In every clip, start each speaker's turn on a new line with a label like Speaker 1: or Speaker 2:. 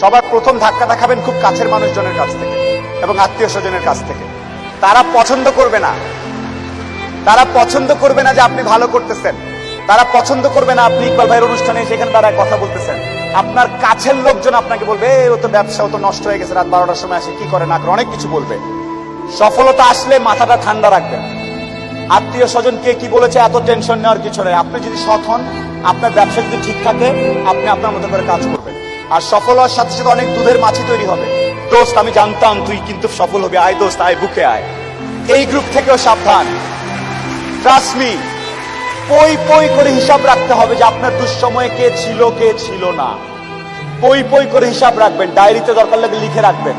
Speaker 1: সবার প্রথম ধাক্কাটা খাবেন খুব কাছের মানুষজনের কাছ থেকে এবং আত্মীয় স্বজনের কাছ থেকে। তারা পছন্দ করবে না। তারা পছন্দ করবে না যে আপনি ভালো করতেছেন। তারা পছন্দ করবে না আপনি ইকবাল ভাইয়ের অনুষ্ঠানে সেখানে তারা কথা বলতেছেন। আপনার কাছের লোকজন আপনাকে বলবে "এ, ও তো ব্যবসা ও তো নষ্ট হয়ে গেছে রাত বারোটার সময় আসে কি করে? না করে। অনেক কিছু বলবে। সফলতা আসলে মাথাটা ঠান্ডা রাখবেন। আত্মীয় স্বজন কে কি বলেছে এত টেনশন নেওয়ার কিছু নেই। আপনি যদি সৎ হন আপনার ব্যবসা যদি ঠিক থাকে আপনি আপনার মতো করে কাজ করবেন। আর সফল হওয়ার সাথে সাথে অনেক দুধের মাছি তৈরি হবে। দোস্ত, আমি জানতাম তুই কিন্তু সফল হবে। আয় দোস্ত, আয় বুকে আয়। এই গ্রুপ থেকেও সাবধান। ট্রাস্ট মি পই পই করে হিসাব রাখতে হবে যে আপনার দুঃসময়ে কে ছিল কে ছিল না। পই পই করে হিসাব রাখবেন, ডায়েরিতে দরকার লাগে লিখে রাখবেন।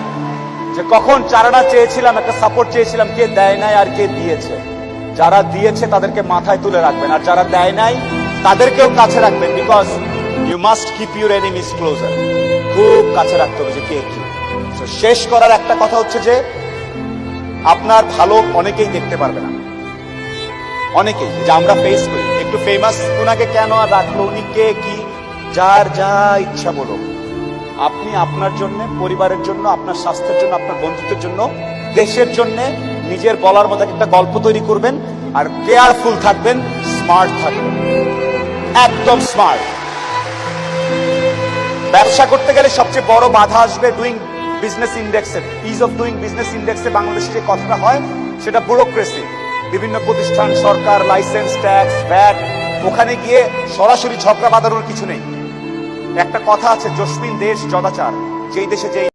Speaker 1: যে কখন চারানা চেয়েছিলাম, একটা সাপোর্ট চেয়েছিলাম, কে দেয় নাই আর কে দিয়েছে। যারা দিয়েছে তাদেরকে মাথায় তুলে রাখবেন, আর যারা দেয় নাই, তাদেরকেও কাছে রাখবেন because you must keep your enemies closer খুব কাছে রাখতে হবে যে কে কি। শেষ করার একটা কথা হচ্ছে যে, আপনার ভালো অনেকেই দেখতে পারবে না। অনেকেই যে আমরা ফেস করি, একটু ফেমাস ওনাকে কেন আর রাখল, উনি কে কি, যার যা ইচ্ছা বলো। আপনি আপনার জন্য, পরিবারের জন্য, আপনার স্বাস্থ্যের জন্য, আপনার বন্ধুত্বের জন্য, দেশের জন্য নিজের বলার মতো একটা গল্প তৈরি করবেন আর কেয়ারফুল থাকবেন স্মার্ট থাকবেন। একদম স্মার্ট ব্যবসা করতে গেলে সবচেয়ে বড় বাধা আসবে ডুইং বিজনেস ইন্ডেক্সের ইজ অফ ডুইং বিজনেস ইন্ডেক্সে বাংলাদেশে যে কথাটা হয়, সেটা ব্যুরোক্রেসি বিভিন্ন প্রতিষ্ঠান, সরকার লাইসেন্স ট্যাক্স ভ্যাট ওখানে গিয়ে সরাসরি ঝগড়া বাঁধানোর কিছু নেই। একটা কথা আছে, জসমিন দেশ জদাচার যেই দেশে যেই